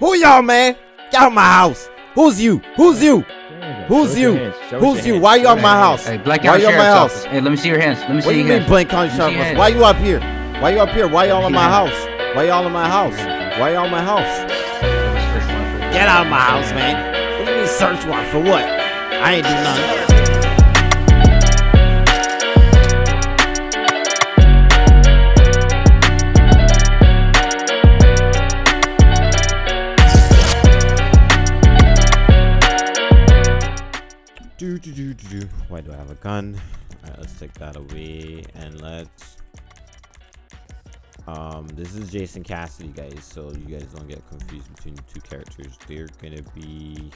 Who y'all, man? Get out of my house. Who's you? Who's you? Who's you? Who's you? Why you on my house? Hey, Black Why County you on my house? Hey, let me see your hands. Let me What see do you your mean, hands. Blaine County Let me see Sheriff? your Office? Why you up here? Why you up here? Why y'all in my house? Why y'all in my house? Why y'all in my house? Get out of my house, man. What do you mean search warrant for what? I ain't do nothing. Why do I have a gun? Alright, let's take that away and let's um this is Jason Cassidy guys, so you guys don't get confused between the two characters. They're gonna be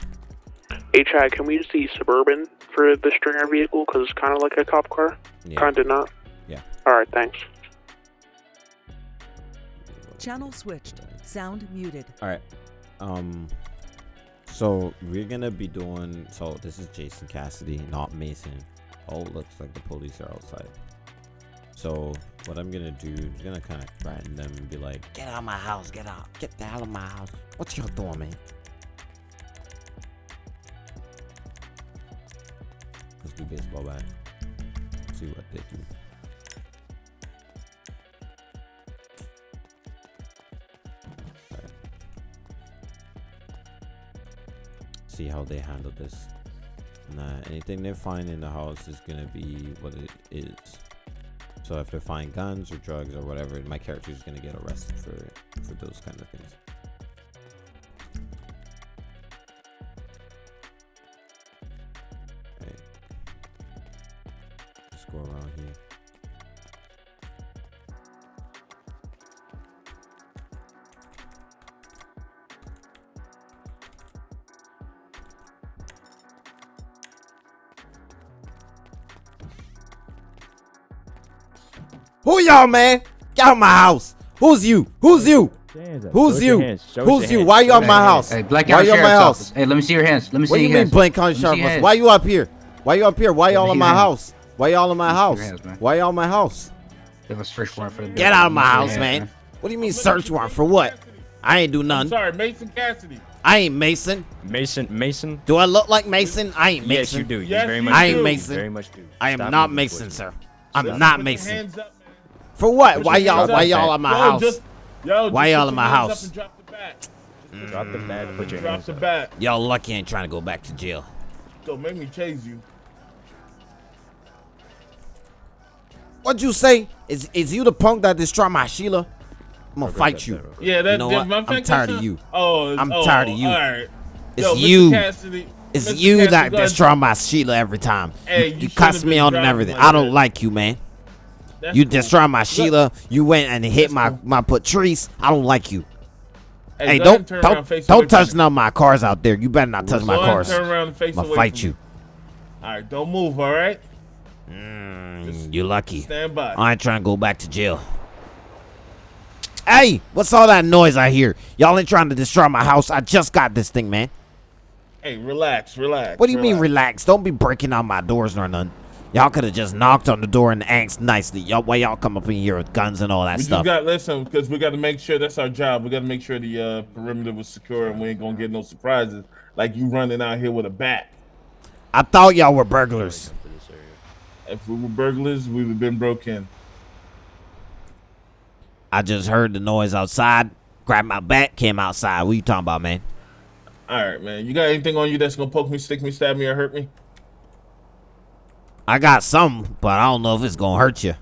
Hey Chad, can we use the Suburban for the stringer vehicle? Because it's kind of like a cop car. yeah, Kind of not. Yeah. Alright, thanks. Channel switched. Sound muted. Alright. Um so we're gonna be doing so this is Jason Cassidy, not Mason. Oh looks like the police are outside. So what I'm gonna do is gonna kinda threaten them and be like, Get out of my house, get out, get the hell out of my house. What y'all doing, man? Let's do baseball bat. See what they do. See how they handle this. Nah, anything they find in the house is gonna be what it is. So if they find guns or drugs or whatever, my character is gonna get arrested for for those kind of things. Y'all, man? Get out of my house. Who's you? Who's you? Who's you? Who's you? Why you on my house? Hey, Black Why you on my house? Office. Hey, let me see your hands. Let me see What do you your mean, hands. Blaine County Let me see Sheriff? your Why you up here? Why you up here? Why y'all me in my house? Why y'all in my house? see your hands, man. Why y'all in my house? They have a search warrant for the Get out of my house, man. What do you mean search warrant for what? I ain't do I'm nothing. sorry, Mason Cassidy. I ain't Mason. Mason, Mason. Do I look like Mason? I ain't Mason. Yes, you do. You Yes, very you much I ain't do. Mason. Very much do. I am Stop not Mason, sir. I'm Listen, not put your Mason. Hands up, man. For what? Put Why y'all? Why y'all in my Yo, house? Just, yo, Why y'all put in my house? Drop the bat. Mm. Drop the bat. Put your Drop hands the up. bat. Y'all lucky ain't trying to go back to jail. Don't make me chase you. What'd you say? Is is you the punk that destroyed my Sheila? I'm gonna fight you. Yeah, that's You know that- what? my I'm tired of you. Oh, I'm oh, tired of you. All right. It's Yo, you. Cassidy, It's Mr. you Cassidy, that go destroy my Sheila every time. Hey, you, you you cuss me on and everything. like I don't that. like you, man. That's You cool. destroy my Look, Sheila. You went and hit That's my cool. my Patrice. I don't like you. Hey, Hey, don't turn don't face don't touch none of my cars out there. You better not touch Go my cars. Turn around and face I'ma fight you. me. All right, don't move. All right. Mm, you lucky. Stand by. I ain't trying to go back to jail. Hey, what's all that noise I hear? Y'all ain't trying to destroy my house. I just got this thing, man. Hey, relax, relax. What do you mean relax? Don't be breaking out my doors nor none. Y'all could have just knocked on the door and asked nicely. Y'all, why y'all come up in here with guns and all that We stuff? just got listen because we got to make sure that's our job. We got to make sure the uh, perimeter was secure and we ain't gonna get no surprises like you running out here with a bat. I thought y'all were burglars. If we were burglars, we would have been broke in. I just heard the noise outside. Grabbed my bat, came outside. What you talking about, man? All right, man. You got anything on you that's gonna poke me, stick me, stab me, or hurt me? I got some, but I don't know if it's gonna hurt you.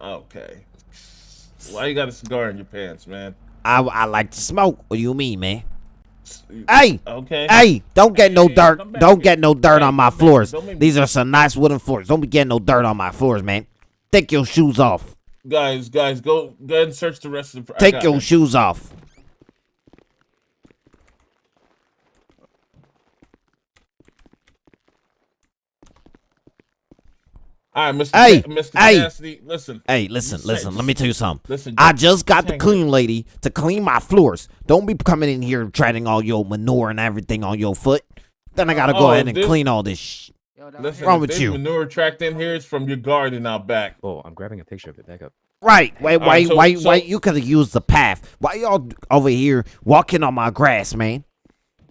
Okay. Why you got a cigar in your pants, man? I, I like to smoke. What do you mean, man? Hey, Okay. hey, don't get no dirt. Don't get no dirt on my floors. Don't make me- These are some nice wooden floors. Don't be getting no dirt on my floors, man. Take your shoes off. Guys, guys, go go ahead and search the rest of the. Take your it. shoes off. All right, Mr. Hey, Mr. hey. Cassidy, listen. Hey, listen, Just- listen. Let me tell you something. Listen, I just- just got the clean lady to clean my floors. Don't be coming in here treading all your manure and everything on your foot. Then I gotta go Oh, ahead and this- clean all this. Sh- Listen, wrong with there's you? manure tracked in here. It's from your garden out back. Oh, I'm grabbing a picture of it. Back up. Right. Wait, wait, Alright, so- why? so- why? You could have used the path. Why y'all over here walking on my grass, man?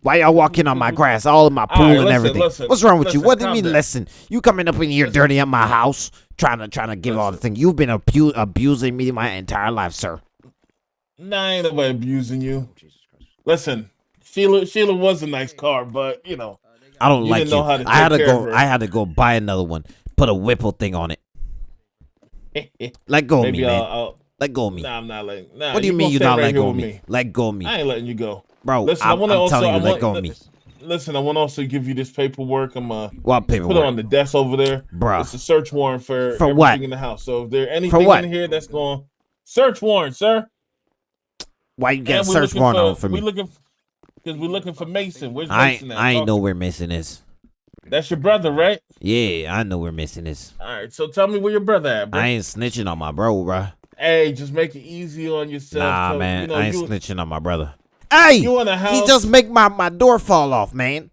Why y'all walking on my mm-hmm. grass, all in my pool Alright, and listen, everything? listen, What's wrong with you? What do you mean? down. Listen, you coming up in here dirty at my house, trying to trying to give all the thing. You've been abu- abusing me my entire life, sir. Nah, I ain't nobody abusing you. Listen, Sheila Sheila was a nice car, but you know, I don't You like didn't you. know how to I had to take care of go. I had to go buy another one. Put a Whipple thing on it. Let go of maybe me, I'll, man. I'll. Let go of me. Nah, I'm not letting. Nah, what do you gonna mean you're not right let go of me? Let go of me, I ain't letting you go. bro. Listen, I'm, I want to I'm also. telling you, I let go of me. Listen, I want to also give you this paperwork. I'm uh What put it on the desk over there. bro. It's a search warrant for For everything what? in the house. So if there anything in here that's going search warrant, sir. Why you got a search warrant on for We me? looking because we're looking for Mason. Where's I Mason ain't, at? I ain't know where Mason is. That's your brother, right? Yeah, I know where Mason is. All right. So tell me where your brother at, bro. I ain't snitching on my bro, bro. Hey, just make it easy on yourself. Nah, Tell- man, You know, I ain't you, snitching on my brother. Hey, you in the house. he just make my, my door fall off, man.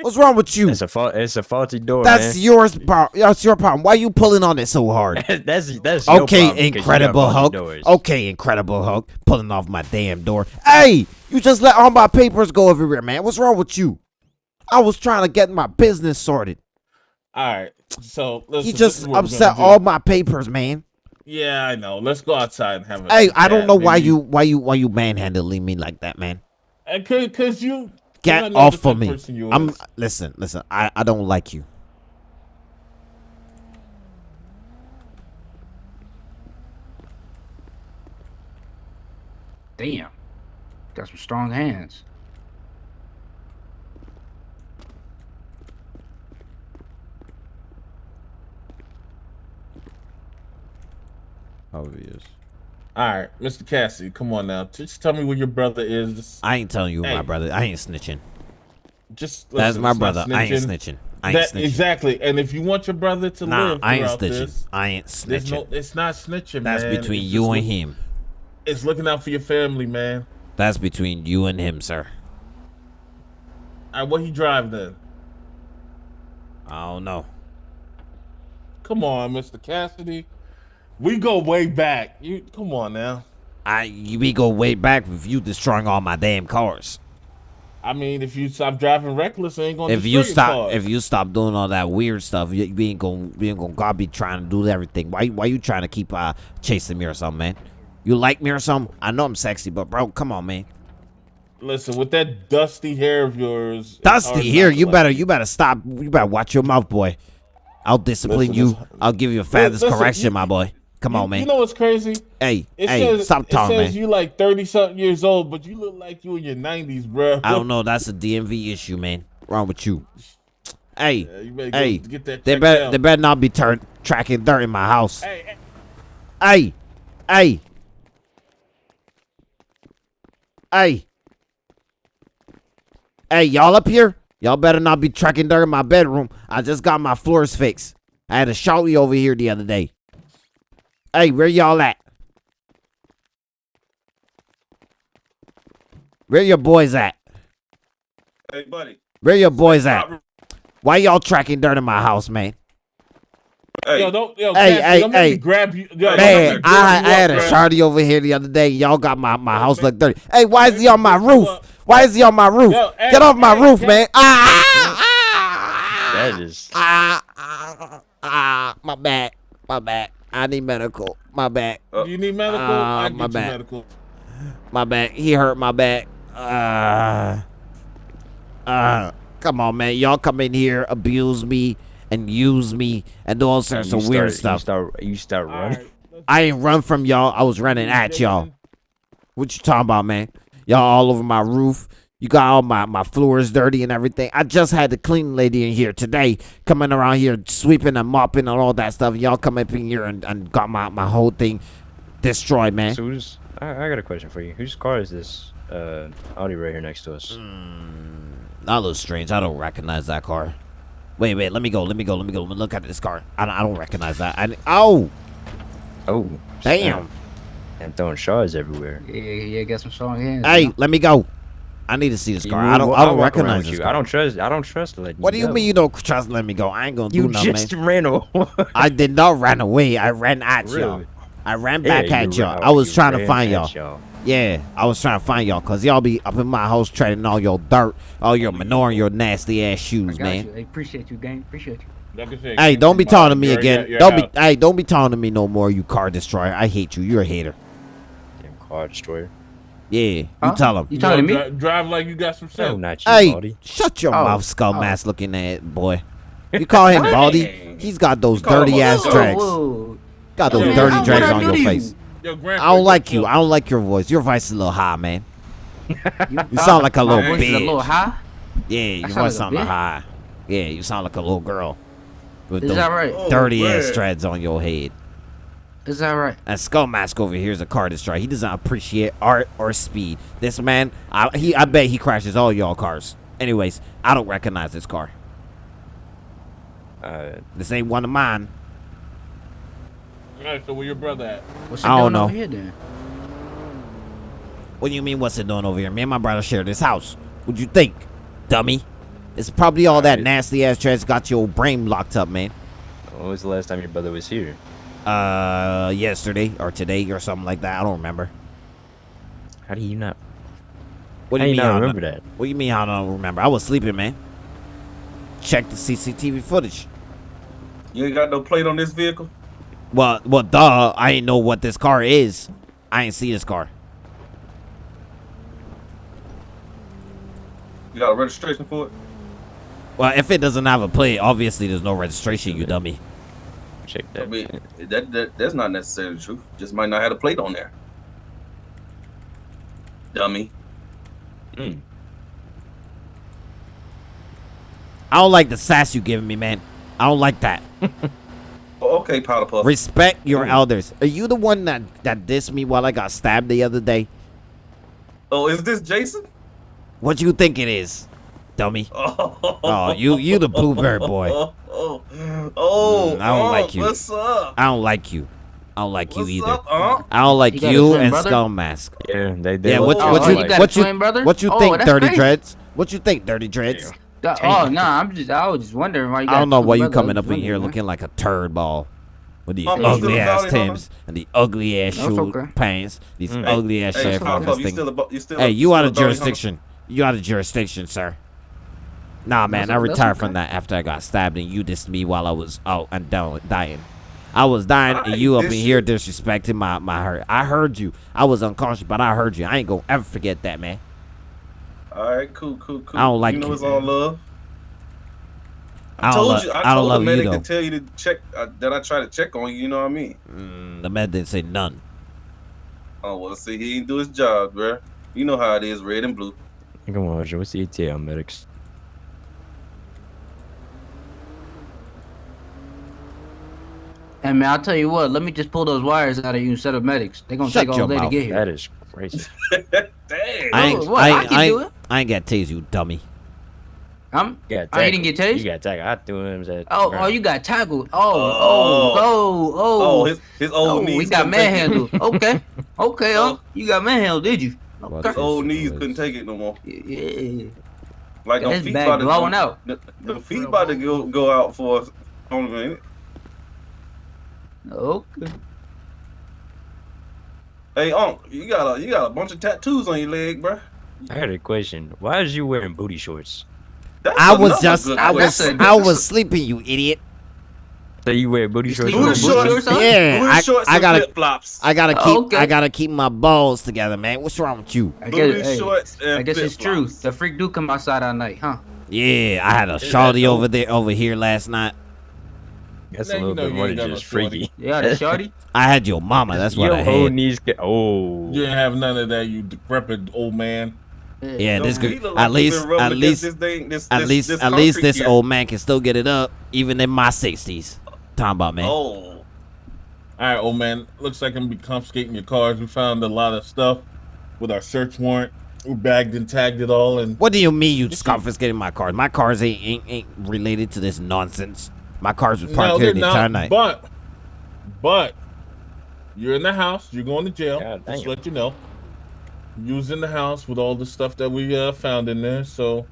What's wrong with you? It's a fa- it's a faulty door, That's man. yours, pro- That's your problem. Why are you pulling on it so hard? that's that's your Okay, problem, 'cause Incredible faulty Hulk. doors. Okay, Incredible Hulk, pulling off my damn door. Hey, you just let all my papers go everywhere, man. What's wrong with you? I was trying to get my business sorted. All right. So listen, He just is what we're upset all my papers, man. Yeah, I know. Let's go outside and have a. Hey, I don't chat. know why you why you why you manhandling me like that, man. Uh, Cause, cause you. 'cause I Get off the type of me. I'm listen, listen. I I don't like you. Damn. Got some strong hands. Obvious. All right, Mr. Cassidy, come on now. Just tell me where your brother is. Just, I ain't telling you Hey. my brother. I ain't snitching. just That's my brother. I ain't snitching. I ain't That- snitching. Exactly. And if you want your brother to Nah, live I ain't snitching. this, I ain't snitching. no. It's not snitching, That's man. between It's you and look- him. It's looking out for your family, man. That's between you and him, sir. All right, what he drive then? I don't know. Come on, Mr. Cassidy. We go way back. You come on now. I we go way back with you destroying all my damn cars. I mean, if you stop driving reckless, ain't gonna. If you stop, if you stop doing all that weird stuff, you, we ain't gonna, we ain't gonna God be trying to do everything. Why, why you trying to keep uh chasing me or something, man? You like me or something? I know I'm sexy, but bro, come on, man. listen with that dusty hair of yours, Dusty here, you like better, you better stop. You better watch your mouth, boy. I'll discipline Listen, you. this- I'll give you a father's listen, correction, you- my boy. Come on, man. You know what's crazy? hey, It hey, says, stop talking, it says man. you like thirty something years old, but you look like you in your nineties, bro. I don't know. That's a DMV issue, man. Wrong with you? Hey, Yeah, you better hey, get that they better, out. they better not be tur- tracking dirt in my house. Hey, hey, Hey, hey, hey, hey, y'all up here? Y'all better not be tracking dirt in my bedroom. I just got my floors fixed. I had a shouty over here the other day. Hey, where y'all at? Where your boys at? hey, buddy. Where your boys at? Why y'all tracking dirt in my house, man? Yo, don't, yo, Hey, Cassidy, hey, don't hey. grab you. Yo, Man, I, I had a bruh. shardy over here the other day. Y'all got my, my house look dirty. Hey, why is he on my me grab you roof? Why is he on my roof? Yo, hey, Get off my hey, roof, Cass- man. Ah, ah, That is ah, ah, ah, my back, my back. I need medical. My back, Do you need medical? I my get you bad. medical. my back. He hurt my back. Uh, uh, come on, man. Y'all come in here, abuse me, and use me, and do all sorts you of weird stuff. You start you start running. right, I ain't run from y'all. I was running at y'all. What you talking about, man? Y'all all over my roof. You got all my, my floors dirty and everything. I just had the cleaning lady in here today coming around here sweeping and mopping and all that stuff. Y'all come up in here and, and got my, my whole thing destroyed, man. So who's? I, I got a question for you. Whose car is this? Uh, Audi right here next to us. Mm. That looks strange. I don't recognize that car. Wait, wait. Let me go. Let me go. Let me go. Let me look at this car. I don't, I don't recognize that. I, oh, Oh, damn. And throwing shards everywhere. Yeah, yeah, yeah, got some strong hands. Hey, you know? let me go. I need to see this You car. move- I don't. I don't recognize this you. car. I don't trust. I don't trust letting What do you go. mean you don't trust let me go? I ain't gonna You do nothing, You just man. ran away. I did not run away. I ran at y'all. I ran back you at y'all. I was you trying to find y'all. Yeah, I was trying to find y'all because y'all be up in my house trading all your dirt, all your manure, and your nasty ass I shoes, got man. you. Hey, appreciate you, gang. Appreciate you. Like Hey, don't be in talking to me you're- again. you're- you're Don't be, hey, don't be talking to me no more, you car destroyer. I hate you. You're a hater. Damn car destroyer. Yeah, you tell him. You talking to Yo, me? dri- drive like you got some No, sense. not you, Hey, Baldy. shut your Oh, mouth, skull oh. mask looking at boy. You call him Baldy? He's got those You call him dirty ass Whoa, drags. Whoa. Got those Man, dirty how- drags on your you? face. Yo, Grant, I don't like you. I don't like your voice. Your voice is a little high, man. You, You sound like a my little voice is a little high. Yeah, your sound voice like a sound a high. Yeah, you sound like a little girl. With Is those that right? Oh, dirty ass man. dreads on your head. Is that right? And Skull Mask over here is a car destroyer. He doesn't appreciate art or speed. This man, I, he, I bet he crashes all y'all cars. Anyways, I don't recognize this car. Uh, This ain't one of mine. Alright, so where your brother at? What's I it don't doing over know. here then? What do you mean, what's it doing over here? Me and my brother share this house. What'd you think, dummy? It's probably all that nasty ass trash got your brain locked up, man. when was the last time your brother was here? Uh, yesterday or today or something like that. I don't remember. How do you not? What do how you mean? you I not don't- remember that? What do you mean I don't remember? I was sleeping, man. Check the CCTV footage. You ain't got no plate on this vehicle? Well, well, duh. I ain't know what this car is. I ain't see this car. You got a registration for it? Well, if it doesn't have a plate, obviously there's no registration, you dummy. Check I mean, that, that that's not necessarily true. Just might not have a plate on there. Dummy. Mm. I don't like the sass you giving me, man. I don't like that. Oh, okay, powder puff. Respect your elders. Are you the one that that dissed me while I got stabbed the other day? oh, is this Jason? What do you think it is, dummy? Oh, Oh, you you the bluebird boy. Oh, oh, Mm, I don't oh, like you. What's up? I don't like you. I don't like What's you either. up, Unc? I don't like You you and brother? Skull Mask. Yeah, they, they Yeah, what Oh, what you you got a what you twin brother? what you Oh, think, that's Dirty crazy. Dreads? What you think, Dirty Dreads? Uh, oh no, I'm just I was just wondering why you got I don't know why you coming up in here wondering, looking like a turd ball with these Oh, you ugly ass Valley Hunter? Timbs and the ugly ass That's shoe okay. pants, these Mm. ugly ass Hey, shit powder from puff, this you thing. still a, bu- you still a- Hey, you out of bounty hunter? jurisdiction. You out of jurisdiction, sir. Nah, man, That's I o- that's retired from that after I got stabbed and you dissed me while I was out and down dying. I was dying I and you up in here disrespecting my my hurt. I heard you. I was unconscious, but I heard you. I ain't gonna ever forget that, man. All right, cool, cool, cool. I don't like you. know you, it's all love. I don't, told lo- you. I, I don't told love the medic though. to tell you to check uh, that I try to check on you. You know what I mean? Mm, the man didn't say none. Oh well, see, he didn't do his job, bruh. You know how it is, red and blue. Come on, Joe. What's the ETA on medics? And man, I'll tell you what. Let me just pull those wires out of you instead of medics. They're gonna Shut take all your day to get here. That is crazy. Dang. I ain't, Oh, what? I, I ain't, can I, do ain't, it. I ain't got tase you, dummy. I'm. You got I didn't get tased? You got tackled. I threw him at. Oh, oh, you got tackled. Oh, oh, oh, oh, oh. Oh, his his old oh, knees. we got couldn't take it. manhandled. Okay, okay, Oh. oh, you got manhandled, did you? What Okay. His old knees couldn't take it no more. Yeah. Like Got them his feet about to blowing out. The, the feet about to go go out for us. Hold on a minute. Okay. Hey, Unc, you got a you got a bunch of tattoos on your leg, bruh. I had a question. Why is you wearing booty shorts? That's I was just, I was. I was sleeping, you idiot. So you wear booty You shorts? Booty with booty booty shorts, shorts? Yeah, booty I- shorts I and gotta- flip flops. I gotta Oh, keep, okay. I gotta keep my balls together, man. What's wrong with you? I Booty guess, hey, shorts and I guess it's true. The freak do come outside at night, huh? Yeah, I had a that shawty over there, over here last night. That's Now a you little know bit more than just freaky. Yeah, the shorty. I had your mama. That's what Your I whole had. knees get. Oh. You didn't have none of that, you decrepit old man. Yeah, Yo, this he could like at least, at least, this thing- this- at this- least, this at least this here. old man can still get it up, even in my sixties. Talking about man. Oh, All right, old man. Looks like I'm gonna be confiscating your cars. We found a lot of stuff with our search warrant. We bagged and tagged it all, and What do you mean you just Listen. confiscating my cars? My cars ain't ain't, ain't related to this nonsense. My cars was parked they're here the entire night. But, but you're in the house. You're going to jail. God Just damn. let you know. You was in the house with all the stuff that we uh, found in there, so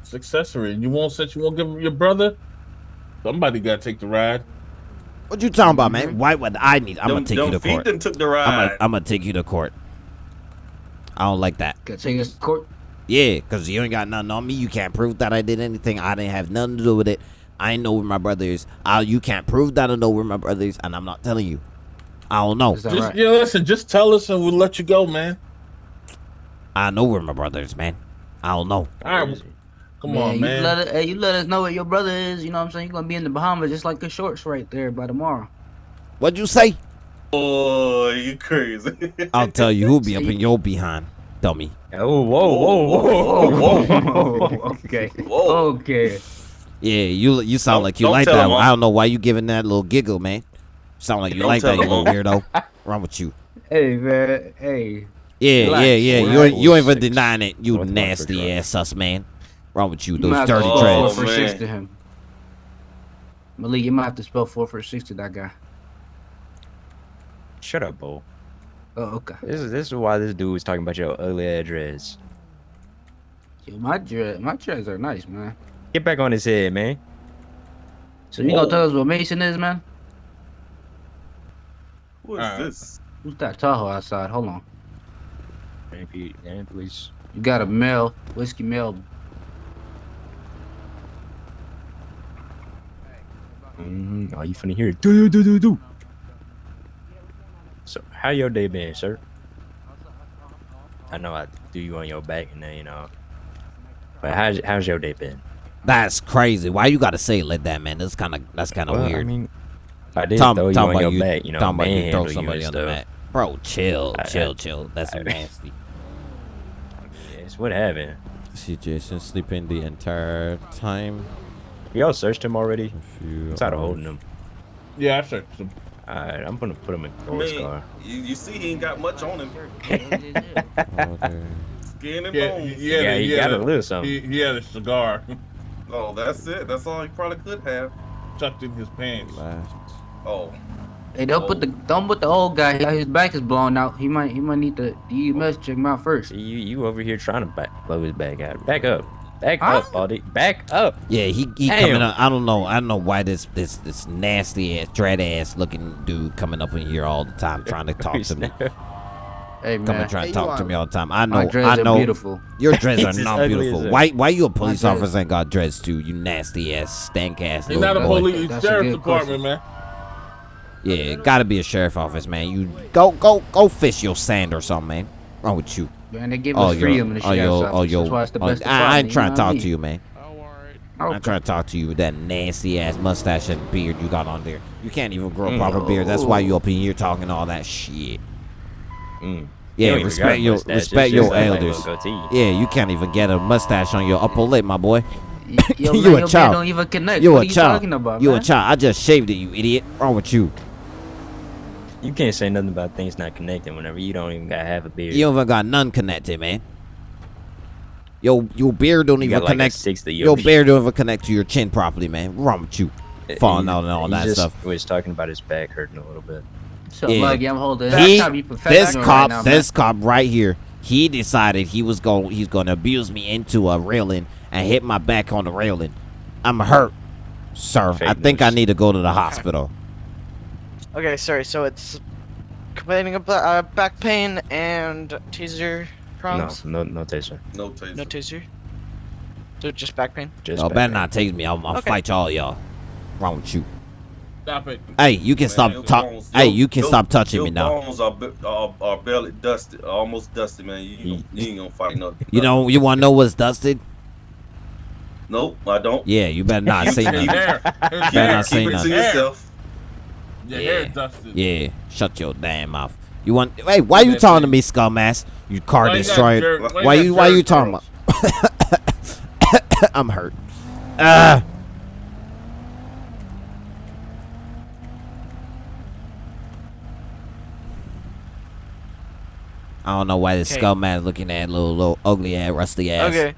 it's accessory. You won't since you won't give your brother. Somebody got to take the ride. What you talking about, man? Why would I need? I'm gonna take you to feet court. done took the I'm ride. gonna, I'm gonna take you to court. I don't like that. Gotta take us to court. Yeah, cause you ain't got nothing on me. You can't prove that I did anything. I didn't have nothing to do with it. I ain't know where my brother is. I, you can't prove that I know where my brother is, and I'm not telling you. I don't know. Just, right? yeah, listen, just tell us and we'll let you go, man. I know where my brother is, man. I don't know. All right, come man, on, you man. Let it, hey, you let us know where your brother is. You know what I'm saying? You're gonna be in the Bahamas just like the shorts right there by tomorrow. What'd you say? Boy, you crazy. I'll tell you who'll be up in your behind, dummy. Oh, whoa, whoa, whoa, whoa, whoa. okay. Whoa. Okay. Yeah, you you sound Don't- like you like that. him, one. I don't know why you giving that little giggle, man. Sound like you Don't like that, tell you him, little weirdo. Wrong with you? Hey man. Hey. Yeah, Relax. yeah, yeah. You ain't, you ain't even denying it. You North nasty Montfort Drive. ass sus man. Wrong with you? You Those might dirty spell Oh, dreads. four for six to him. Malik, you might have to spell four for six to that guy. Shut up, Bo. Oh, okay. This is this is why this dude was talking about your ugly address. Yo, my dread, my dreads are nice, man. Get back on his head, man. So you gonna tell us what Mason is, man? What is Alright. this? Who's that Tahoe outside? Hold on. Man, pe- man, please. You got a male whiskey male. Mm-hmm. Oh, you finna hear it. Do do do do. So, how your day been, sir? I know I do you on your back and then you know. But how's how's your day been? That's crazy. Why you gotta say it like that, man? That's kind of that's kind of Well, weird. I mean, I did Tom, throw you talking on about your you, back, you know, talking about you throw manhandle you somebody and on the mat. Bro, chill, I- chill, I- chill. That's I- nasty. Yes, what happened? See Jason sleeping the entire time. Y'all searched him already? If I'm tired of holding him. Yeah, I searched him. Alright, I'm gonna put him in I Thor's mean, car. you, you see he ain't got much on him. Skin and Yeah, bones. he, had Yeah, he he had got a a- little something. He, he had a cigar Oh, that's it. That's all he probably could have. tucked in his pants. Left. Oh, Hey, don't put the oh. don't put the old guy. His back is blown out. He might he might need to the EMS check him out first. You you over here trying to back, blow his back out. Back up. Back Huh? up, buddy. Back up. Yeah, he he Damn. coming up. I don't know. I don't know why this this this nasty ass dread ass looking dude coming up in here all the time trying to talk to me. Hey Coming man, trying to Hey, talk to me all the time. I my know. dreads I are know. beautiful. Your dreads are not beautiful. Why why you a police officer and got dreads too? You nasty ass stank ass He's little not a police. That's Sheriff's department, man. Yeah, it gotta be a sheriff office, man. You go go go fish your sand or something, man. Wrong with you? Man, they give Oh, us yo, freedom in the oh, sheriff's yo, office. oh, yo. That's why it's the oh, best I, I ain't trying to talk to you, man. Okay. I'm trying to talk to you with that nasty ass mustache and beard you got on there. You can't even grow a Mm. proper beard. That's why you up in here talking all that shit. Mm. Yeah, You don't even got respect your mustache, respect just your elders. little goatee. Yeah, you can't even get a mustache on your upper lip, my boy. Yo, You man, a child. don't even connect. You what a are you child. talking about, You a man? child. I just shaved it, you idiot. Wrong with you? You can't say nothing about things not connecting whenever you don't even got half a beard. You even got none connected, man. Yo, your beard don't You even got like connect. sixth of Your your beard don't even connect to your chin properly, man. Wrong with you? Falling out and all that just stuff. was talking about his back hurting a little bit. So, Yeah. like, I'm holding. He, I'm trying to be this cop, right now, man. this cop right here, he decided he was going, he's going to abuse me into a railing and hit my back on the railing. I'm hurt, sir. Fake I think I need to go to the hospital. Okay, sorry. So it's complaining about uh, back pain and taser No, problems. no, no taser. no taser. No, taser. So just back pain. Just Y'all back better pain. not take me. I'll, I'll Okay. fight y'all, y'all. Wrong with you? Stop it. Hey, you can Man, stop talk. Hey, you can your- stop touching your me now. bones are, are, are barely dusted, almost dusted, man. You, you, you ain't gonna fight no. You know, you want to know what's dusted? Nope, I don't. Yeah, you better not say nothing. hair. Better hair. not say Keep it to nothing. yourself. Your Yeah. hair dusted. Yeah, shut your damn mouth. You want? Hey, why you talking to me, scum-ass? You car Why you destroyer. Why you? Why you talking about? I'm hurt. Ah. I don't know why this Okay. scum ass looking at little, little ugly ass, rusty ass. Okay. You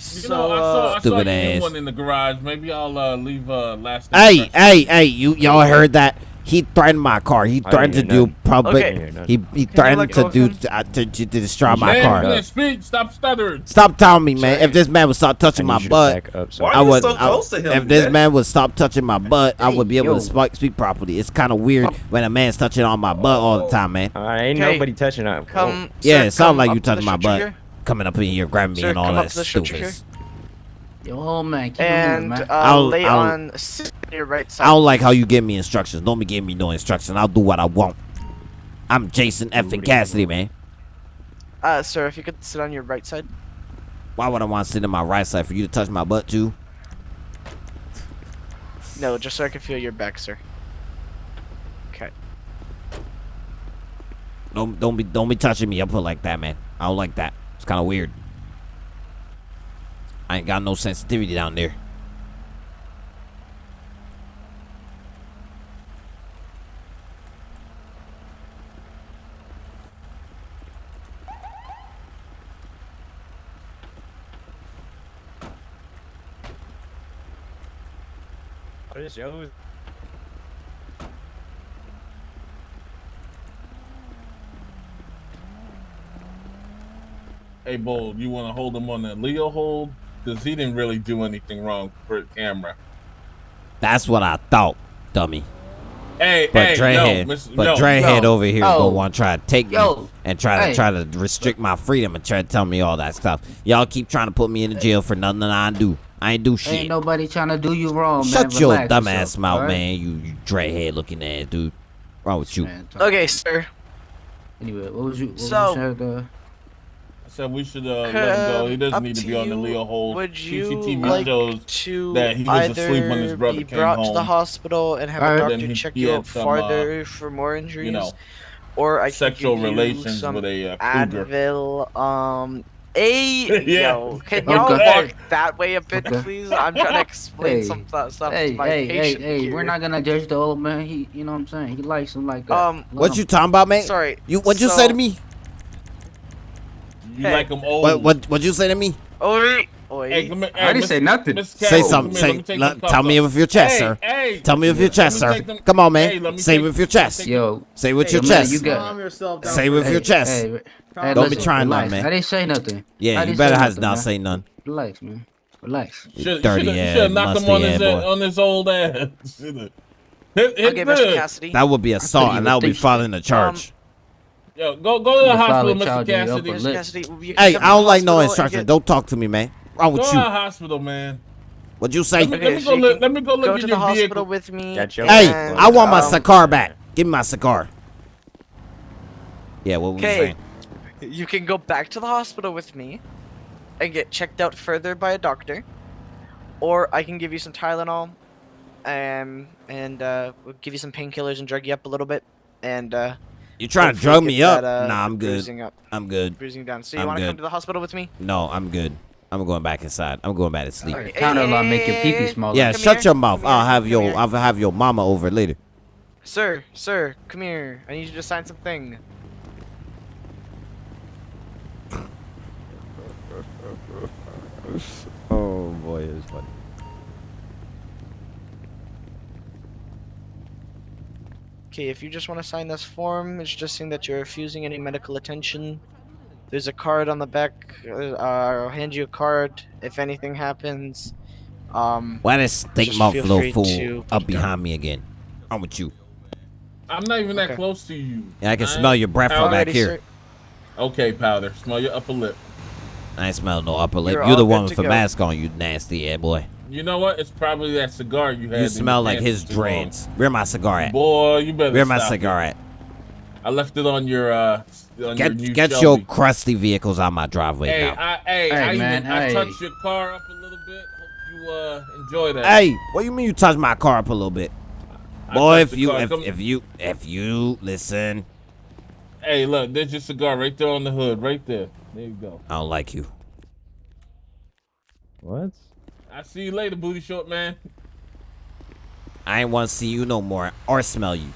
So know, I saw, I Stupid you ass. one in the garage. Maybe I'll uh, leave uh, last. Hey, hey, hey! You y'all heard that? He threatened my car. He threatened to do hear public. Okay. I didn't hear nothing. He he threatened to do uh, to, to, to destroy my man, car. man, speak. Stop stuttering. Stop telling me, man. If this man would stop touching my need you to butt, up, sir. I you would. so I- close to him, if this man? man would stop touching my butt, I would be able yo. to speak, speak properly. It's kind of weird when a man's touching on my butt all the time, man. All right, ain't Okay. nobody touching that. Come. Yeah, sir, it sound come like you to the touching my butt. Coming up in here, grabbing me and all that up to the structure stupid. Here. Yo, man, keep it moving, And man. uh, I'll- lay I'll- on sit on your right side. I don't like how you give me instructions. Don't be giving me no instructions. I'll do what I want. I'm Jason F. and Cassidy, man. Uh, sir, if you could sit on your right side. Why would I want to sit in my right side for you to touch my butt too? No, just so I can feel your back, sir. Okay. Don't don't be don't be touching me up like that, man. I don't like that. It's kind of weird. I ain't got no sensitivity down there. What is yours? Hey, Bold, you want to hold him on that Leo hold? Because he didn't really do anything wrong for the camera. That's what I thought, dummy. Hey, But hey, Drehead, no, Mr. but no. Drehead yo, over here yo, gonna oh. want to try to take me yo, and try to hey. try to restrict my freedom and try to tell me all that stuff. Y'all keep trying to put me in the jail for nothing that I do. I ain't do shit. Ain't nobody trying to do you wrong, man. Shut your Relax dumb yourself, ass mouth, alright? man. You, you dreadhead looking ass dude. Wrong with you? Man, Okay, sir. Anyway, what was you? What So- was you said, uh, I said we should uh, let him go. He doesn't need to to be on the. Leo hold. Would you CCTV like shows to that he was asleep when his either brother be came brought to the hospital and have Alright. a doctor he- check he you had out some, uh, for more injuries, you know, or I can sexual give you relations some with a uh, cougar. Advil. Um, a Yeah. yo, can y'all Okay. walk that way a bit, Okay. please? I'm trying to explain Hey. some stuff hey, to my hey, hey, patient hey, we're not gonna judge the old man. He, you know what I'm saying? He likes him like that. Um, What you talking about, man? Sorry. You what you say to me? You Hey. like him old? What what what you say to me? Oi, oi. Hey, come here, I didn't Miss- say nothing. Miss Say Carol, something. come let Say me let- them cuffs tell me off. with your chest, hey, sir. Hey, Tell me with your let chest, sir. them- Come on, man. Hey, Say take- with your chest. Yo, Say with Hey, your chest. you got- Calm yourself down. Say with hey, your chest. Hey, hey, Don't be trying relax. nothing, man. I didn't say nothing. Yeah, I you better say has not say none. Relax, man. Relax. You Should dirty have ass, knocked him musty on his uh, boy. on his old ass. Shoulda. Hit, hit Okay, Mr. Cassidy. That would be assault, and would that would be think so. filing a charge. Yo, go go to the hospital, Mr. charge you up Cassidy. Mr. Cassidy, hey, I don't like no hospital and instructions. Don't talk to me, man. Wrong with to you? the hospital, man. What'd you say? Let me, let me go look. Let me go look Go at to the your hospital vehicle. with me. Hey, and, I want my um, cigar back. Give me my cigar. Yeah, what was you Okay. saying? You can go back to the hospital with me and get checked out further by a doctor, or I can give you some Tylenol, um, and uh, we'll give you some painkillers and drug you up a little bit, and uh, You trying to drug me up? that, uh, nah, I'm good. Up, I'm good. bruising down. So you want to come to the hospital with me? No, I'm good. I'm going back inside. I'm going back to sleep. Hey, Counter law make your pee pee smaller. Yeah, Come shut here, your mouth. come I'll have come your here. I'll have your mama over later. Sir, sir, come here. I need you to sign something. Oh boy, it's funny. Okay, if you just want to sign this form, it's just saying that you're refusing any medical attention. There's a card on the back. Uh, I'll hand you a card if anything happens. Um, Why this stink Just mouth feel little fool up behind me again? I'm with you. I'm not even that close to you. And I can I smell your breath from back here. sir. Okay, powder. Smell your upper lip. I ain't smell no upper lip. You're You're the one with the go. mask on, you nasty ass boy. You know what? It's probably that cigar you had. You smell your like his for too long. dreads. Where my cigar at? Boy, you better. Where my stop cigar it. at? I left it on your uh. On your Get new get your crusty vehicles out my driveway Hey, now. I, hey, Hey, I, man, even, I touched your car up a little bit. Hope you uh enjoy that. Hey, what do you mean you touched my car up a little bit? I Boy, if you if, if you if you listen, Hey, look, there's your cigar right there on the hood, right there. There you go. I don't like you. What? I see you later, booty short man. I ain't want to see you no more or smell you.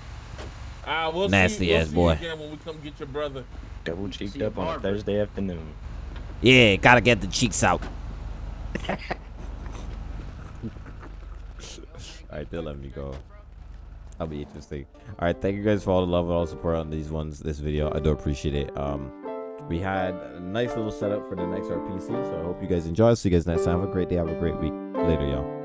Ah, we'll Nasty see, we'll ass see boy. You again when we come get your brother. Double cheeked up on a. Thursday afternoon. Yeah, gotta get the cheeks out. Alright, they'll let me go. That'll be interesting. All right, thank you guys for all the love and all the support on these ones, this video. I do appreciate it. Um, we had a nice little setup for the next RPC, so I hope you guys enjoy. See you guys next time. Have a great day. Have a great week. Later, y'all.